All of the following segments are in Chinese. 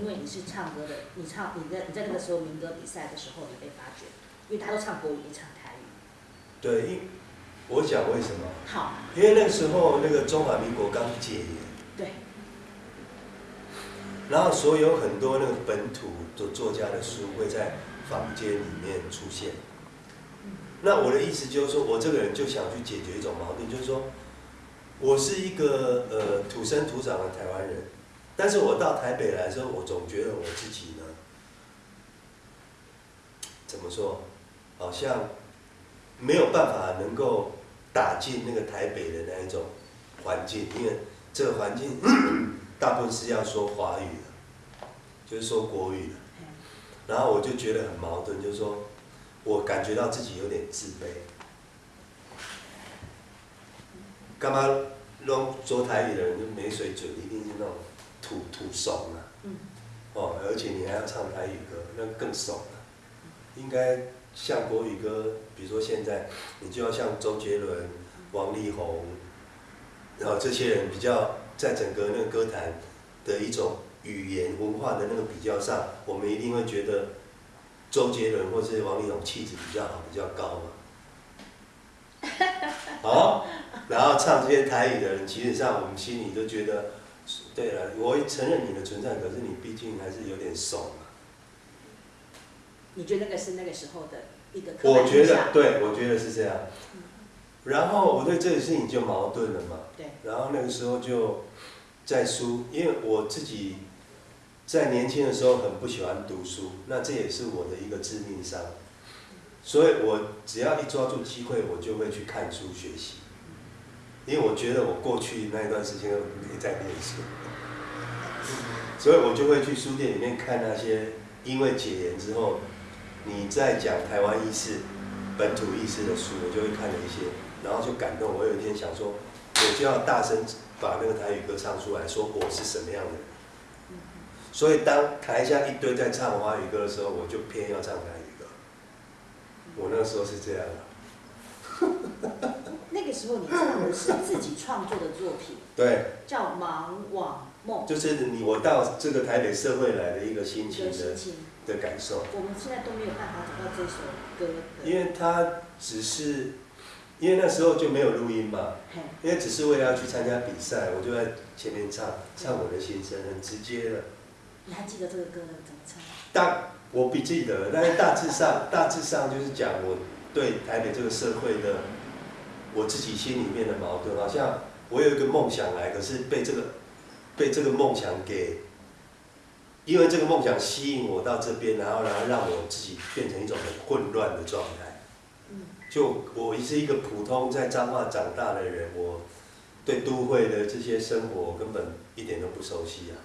因为你是唱歌的，你唱你在你在那个时候民歌比赛的时候，你被发掘，因为他都唱国语，你唱台语。对，因我想为什么？好。因为那个时候那个中华民国刚解严。对。然后所有很多那个本土的作家的书会在坊间里面出现。那我的意思就是说，我这个人就想去解决一种矛盾，就是说，我是一个呃土生土长的台湾人，但是我到台北来之后，我总觉得我自己呢，怎么说，好像没有办法能够打进那个台北的那一种环境，因为这个环境 大部分是要说华语的，就是说国语的，然后我就觉得很矛盾，就是说。我感觉到自己有点自卑，干嘛弄说台语的人就没水准，一定是那种土土怂啊。哦，而且你还要唱台语歌，那更怂了。应该像国语歌，比如说现在，你就要像周杰伦、王力宏，然后这些人比较在整个那个歌坛的一种语言文化的那个比较上，我们一定会觉得。周杰伦或是王力宏气质比较好，比较高嘛。好，然后唱这些台语的人，其实上我们心里都觉得，对了，我承认你的存在，可是你毕竟还是有点怂嘛。你觉得那个是那个时候的一个？我觉得，对，我觉得是这样。然后我对这个事情就矛盾了嘛。对。然后那个时候就在书，因为我自己。在年轻的时候很不喜欢读书，那这也是我的一个致命伤，所以我只要一抓住机会，我就会去看书学习，因为我觉得我过去那一段时间没在念书，所以我就会去书店里面看那些因为解严之后，你在讲台湾意识、本土意识的书，我就会看了一些，然后就感动。我有一天想说，我就要大声把那个台语歌唱出来，说我是什么样的人。所以当台下一堆在唱华语歌的时候，我就偏要唱台语歌。我那时候是这样的。那个时候你唱的是自己创作的作品。对。叫《盲网梦》。就是你我到这个台北社会来的一个心情的的感受。我们现在都没有办法找到这首歌。因为它只是，因为那时候就没有录音嘛。因为只是为了要去参加比赛，我就在前面唱，唱我的心声，很直接的。你还记得这个歌怎么唱？大我不记得，但是大致上，大致上就是讲我对台北这个社会的我自己心里面的矛盾。好像我有一个梦想来，可是被这个被这个梦想给，因为这个梦想吸引我到这边，然后然后让我自己变成一种很混乱的状态。嗯。就我是一个普通在彰化长大的人，我对都会的这些生活根本一点都不熟悉啊。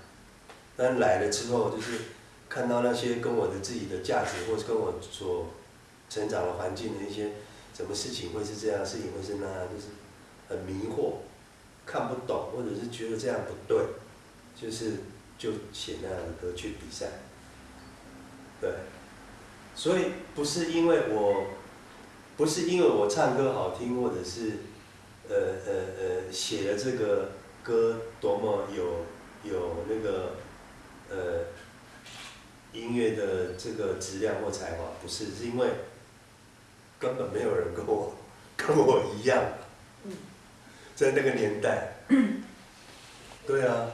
但来了之后，就是看到那些跟我的自己的价值，或是跟我所成长的环境的一些什么事情会是这样，事情会是那样，就是很迷惑，看不懂，或者是觉得这样不对，就是就写那样的歌去比赛。对，所以不是因为我，不是因为我唱歌好听，或者是呃呃呃写的这个歌多么有有那个。呃，音乐的这个质量或才华不是，是因为根本没有人跟我跟我一样，在那个年代，对啊。